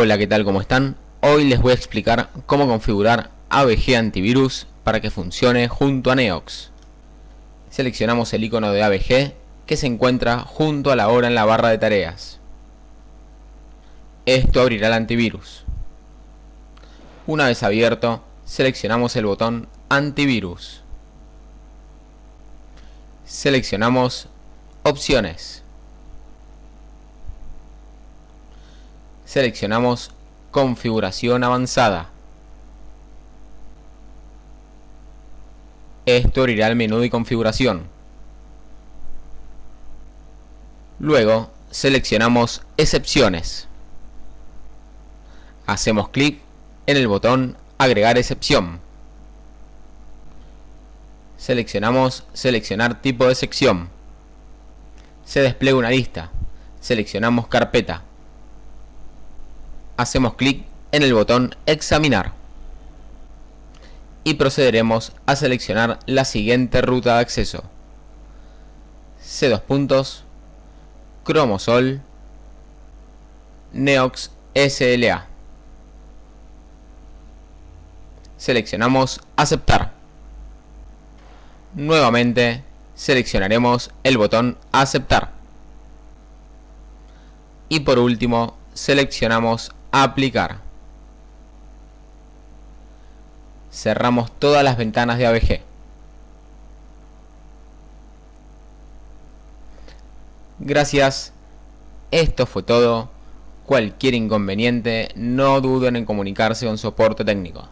Hola, ¿qué tal? ¿Cómo están? Hoy les voy a explicar cómo configurar AVG Antivirus para que funcione junto a Neox. Seleccionamos el icono de AVG que se encuentra junto a la hora en la barra de tareas. Esto abrirá el antivirus. Una vez abierto, seleccionamos el botón Antivirus. Seleccionamos Opciones. Seleccionamos configuración avanzada. Esto abrirá el menú de configuración. Luego seleccionamos excepciones. Hacemos clic en el botón agregar excepción. Seleccionamos seleccionar tipo de sección. Se despliega una lista. Seleccionamos carpeta hacemos clic en el botón examinar. Y procederemos a seleccionar la siguiente ruta de acceso. C2 puntos Chromosol Neox SLA seleccionamos aceptar. Nuevamente seleccionaremos el botón aceptar. Y por último seleccionamos aplicar. Cerramos todas las ventanas de AVG. Gracias. Esto fue todo. Cualquier inconveniente, no duden en comunicarse con soporte técnico.